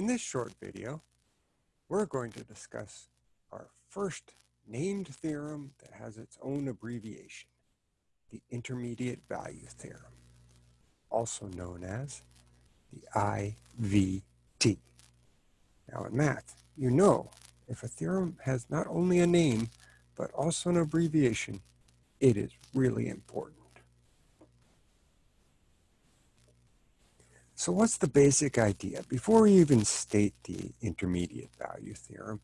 In this short video, we're going to discuss our first named theorem that has its own abbreviation, the intermediate value theorem, also known as the IVT. Now in math, you know if a theorem has not only a name, but also an abbreviation, it is really important. So what's the basic idea? Before we even state the intermediate value theorem,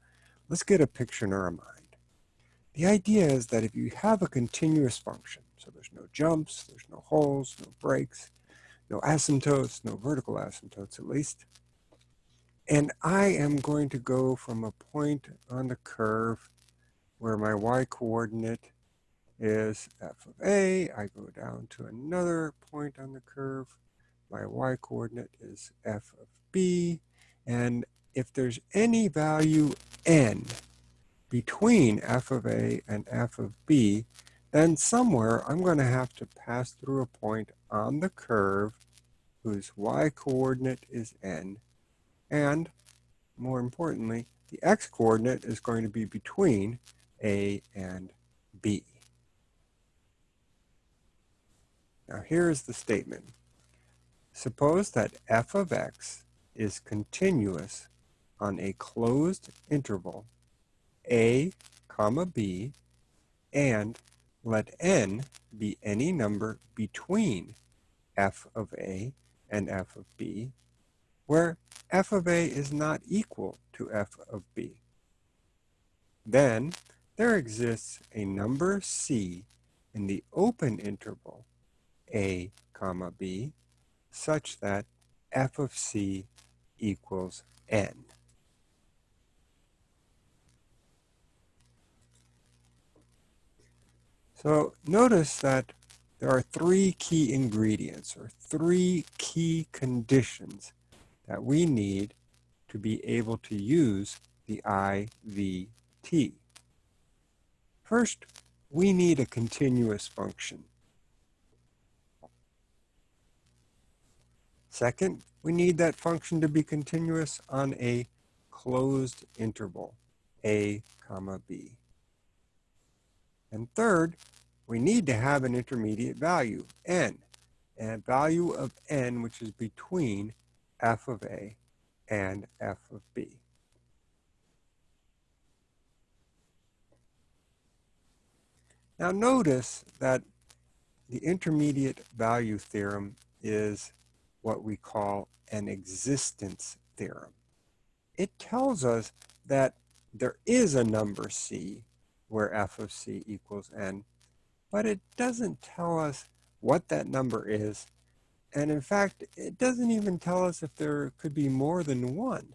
let's get a picture in our mind. The idea is that if you have a continuous function, so there's no jumps, there's no holes, no breaks, no asymptotes, no vertical asymptotes at least, and I am going to go from a point on the curve where my y-coordinate is f of a, I go down to another point on the curve my y-coordinate is f of b. And if there's any value n between f of a and f of b, then somewhere I'm going to have to pass through a point on the curve whose y-coordinate is n. And more importantly, the x-coordinate is going to be between a and b. Now here's the statement. Suppose that f of x is continuous on a closed interval a comma b and let n be any number between f of a and f of b where f of a is not equal to f of b. Then there exists a number c in the open interval a comma b such that f of c equals n. So notice that there are three key ingredients or three key conditions that we need to be able to use the IVT. First, we need a continuous function. Second, we need that function to be continuous on a closed interval, a comma b. And third, we need to have an intermediate value, n, a value of n which is between f of a and f of b. Now notice that the intermediate value theorem is what we call an existence theorem. It tells us that there is a number c where f of c equals n, but it doesn't tell us what that number is. And in fact, it doesn't even tell us if there could be more than one.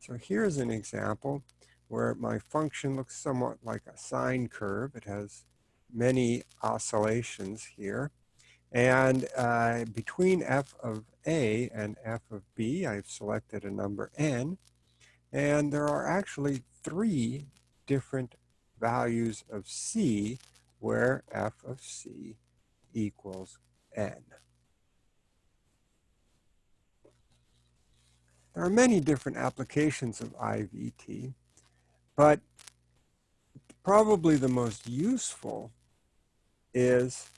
So here's an example where my function looks somewhat like a sine curve. It has many oscillations here. And uh, between f of a and f of b, I've selected a number n. And there are actually three different values of c where f of c equals n. There are many different applications of IVT, but probably the most useful is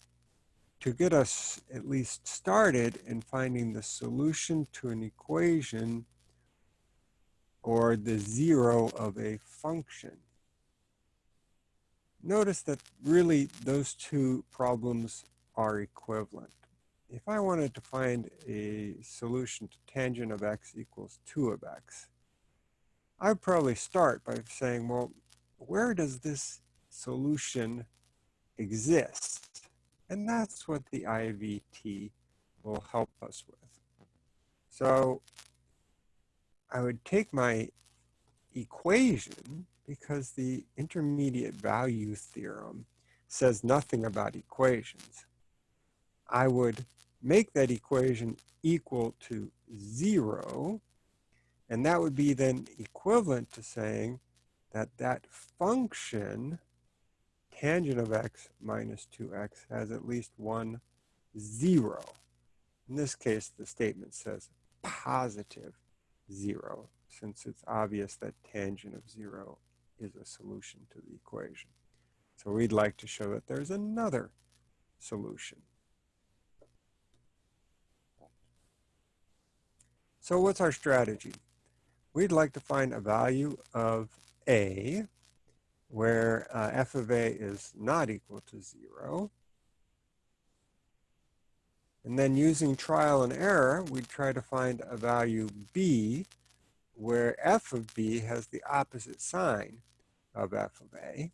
to get us at least started in finding the solution to an equation or the zero of a function. Notice that really those two problems are equivalent. If I wanted to find a solution to tangent of x equals 2 of x, I'd probably start by saying, well, where does this solution exist? And that's what the IVT will help us with. So I would take my equation because the intermediate value theorem says nothing about equations. I would make that equation equal to zero, and that would be then equivalent to saying that that function tangent of x minus 2x has at least one zero. In this case, the statement says positive 0, since it's obvious that tangent of 0 is a solution to the equation. So we'd like to show that there's another solution. So what's our strategy? We'd like to find a value of a where uh, f of a is not equal to 0. And then using trial and error, we'd try to find a value b where f of b has the opposite sign of f of a.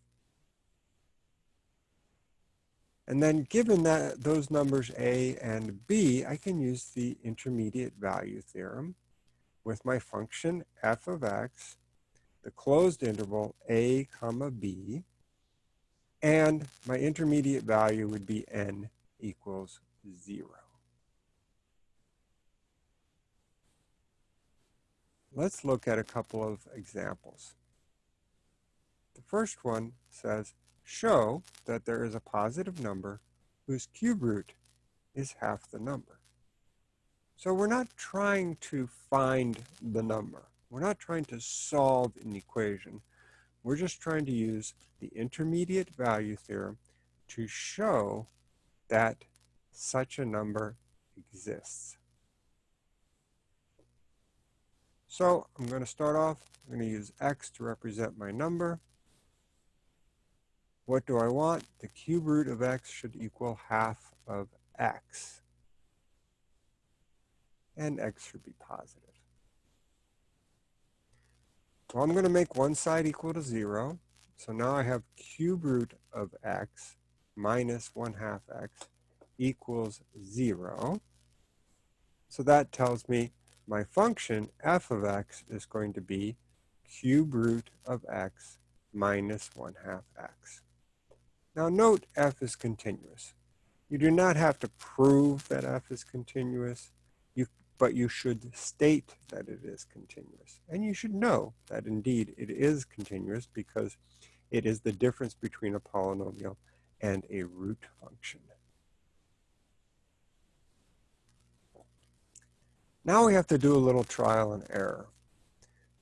And then given that those numbers a and b, I can use the intermediate value theorem with my function f of x, the closed interval a comma b, and my intermediate value would be n equals 0. Let's look at a couple of examples. The first one says, show that there is a positive number whose cube root is half the number. So we're not trying to find the number. We're not trying to solve an equation. We're just trying to use the intermediate value theorem to show that such a number exists. So I'm going to start off, I'm going to use x to represent my number. What do I want? The cube root of x should equal half of x. And x should be positive. Well, I'm going to make one side equal to 0. So now I have cube root of x minus 1 half x equals 0. So that tells me my function f of x is going to be cube root of x minus 1 half x. Now note f is continuous. You do not have to prove that f is continuous, but you should state that it is continuous. And you should know that indeed it is continuous because it is the difference between a polynomial and a root function. Now we have to do a little trial and error.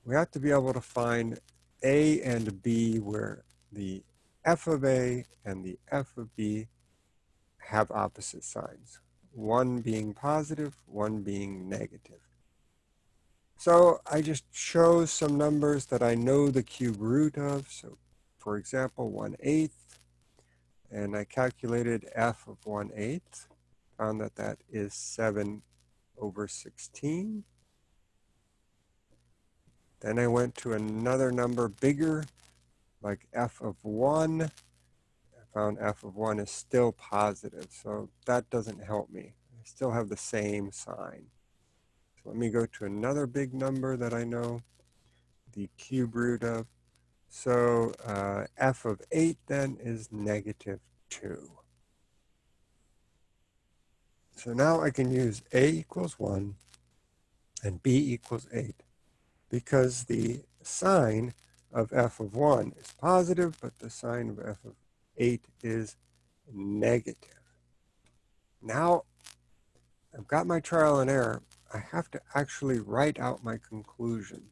We have to be able to find A and B where the f of A and the f of B have opposite signs, one being positive, one being negative. So I just chose some numbers that I know the cube root of. So for example, 1 eighth, and I calculated f of 1 eighth, found that that is 7 over 16. Then I went to another number bigger, like f of 1. Found f of 1 is still positive, so that doesn't help me. I still have the same sign. So let me go to another big number that I know, the cube root of. So uh, f of 8 then is negative 2. So now I can use a equals 1 and b equals 8 because the sign of f of 1 is positive, but the sign of f of 8 is negative. Now I've got my trial and error. I have to actually write out my conclusion.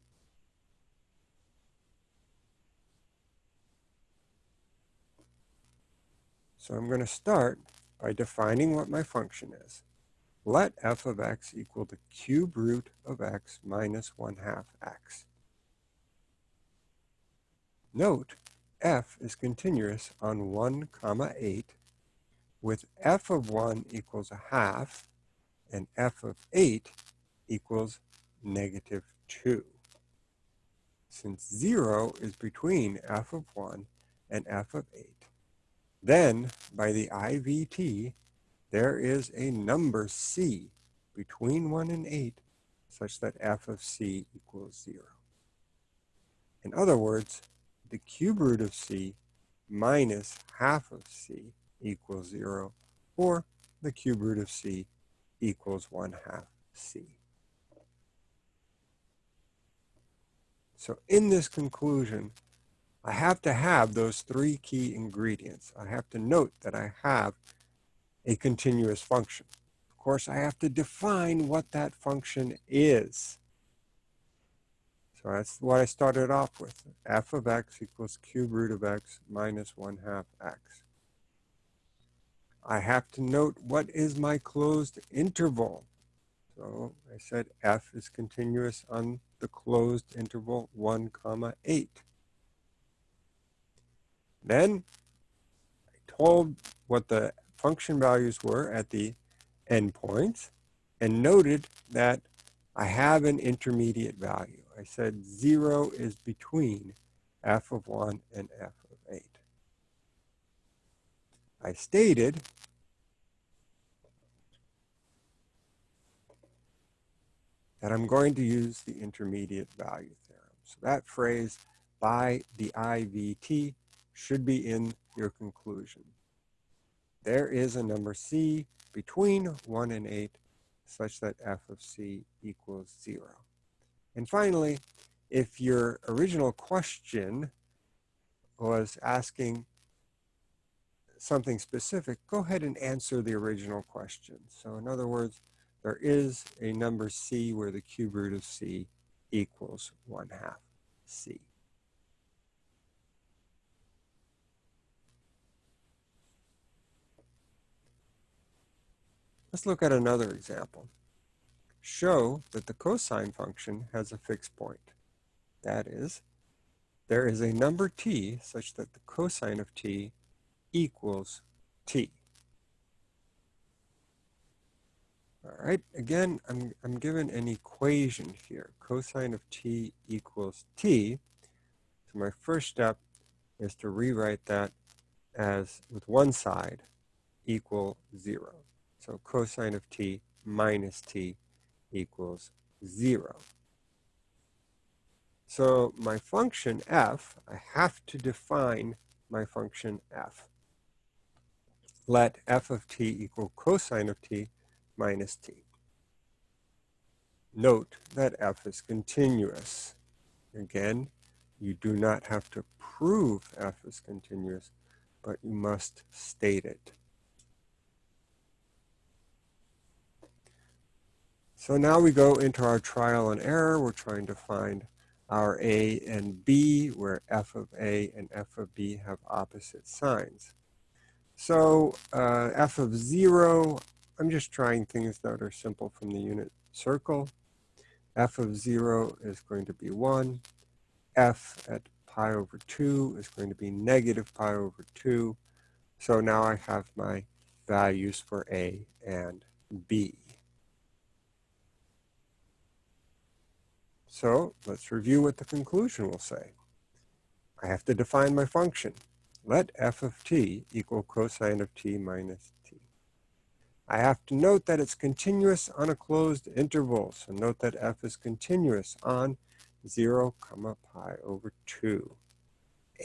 So I'm going to start by defining what my function is. Let f of x equal the cube root of x minus 1 half x. Note, f is continuous on 1 comma 8 with f of 1 equals a half and f of 8 equals negative 2. Since 0 is between f of 1 and f of 8, then, by the IVT, there is a number c between 1 and 8 such that f of c equals 0. In other words, the cube root of c minus half of c equals 0, or the cube root of c equals 1 half c. So in this conclusion, I have to have those three key ingredients. I have to note that I have a continuous function. Of course, I have to define what that function is. So that's what I started off with. f of x equals cube root of x minus 1 half x. I have to note what is my closed interval. So I said f is continuous on the closed interval 1 comma 8. Then I told what the function values were at the endpoints and noted that I have an intermediate value. I said 0 is between f of 1 and f of 8. I stated that I'm going to use the intermediate value theorem. So that phrase by the IVT should be in your conclusion. There is a number c between 1 and 8 such that f of c equals 0. And finally, if your original question was asking something specific, go ahead and answer the original question. So in other words, there is a number c where the cube root of c equals 1 half c. Let's look at another example. Show that the cosine function has a fixed point. That is, there is a number t such that the cosine of t equals t. All right, again, I'm, I'm given an equation here. Cosine of t equals t. So my first step is to rewrite that as with one side equal 0. So cosine of t minus t equals 0. So my function f, I have to define my function f. Let f of t equal cosine of t minus t. Note that f is continuous. Again, you do not have to prove f is continuous, but you must state it. So now we go into our trial and error. We're trying to find our A and B, where f of A and f of B have opposite signs. So uh, f of 0, I'm just trying things that are simple from the unit circle. f of 0 is going to be 1. f at pi over 2 is going to be negative pi over 2. So now I have my values for A and B. So let's review what the conclusion will say. I have to define my function. Let f of t equal cosine of t minus t. I have to note that it's continuous on a closed interval. So note that f is continuous on 0 comma pi over 2.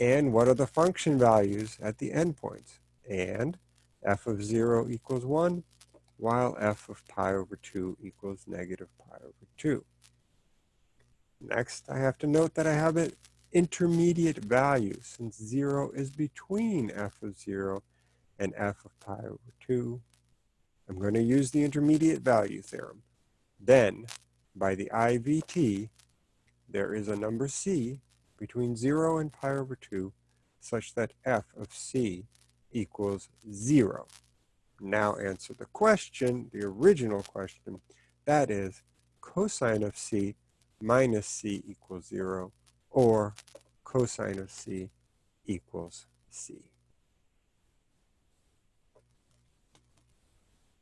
And what are the function values at the endpoints? And f of 0 equals 1, while f of pi over 2 equals negative pi over 2. Next, I have to note that I have an intermediate value since 0 is between f of 0 and f of pi over 2. I'm going to use the intermediate value theorem. Then, by the IVT, there is a number c between 0 and pi over 2 such that f of c equals 0. Now answer the question, the original question, that is cosine of c minus c equals 0, or cosine of c equals c.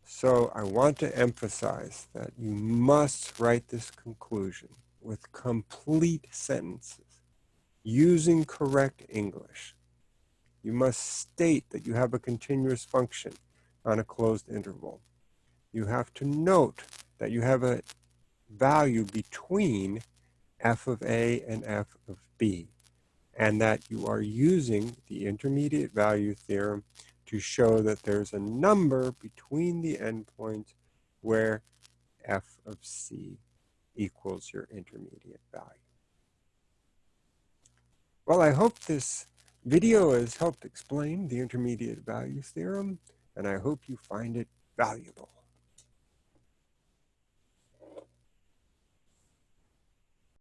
So I want to emphasize that you must write this conclusion with complete sentences using correct English. You must state that you have a continuous function on a closed interval. You have to note that you have a value between f of a and f of b, and that you are using the intermediate value theorem to show that there's a number between the endpoints where f of c equals your intermediate value. Well, I hope this video has helped explain the intermediate value theorem, and I hope you find it valuable.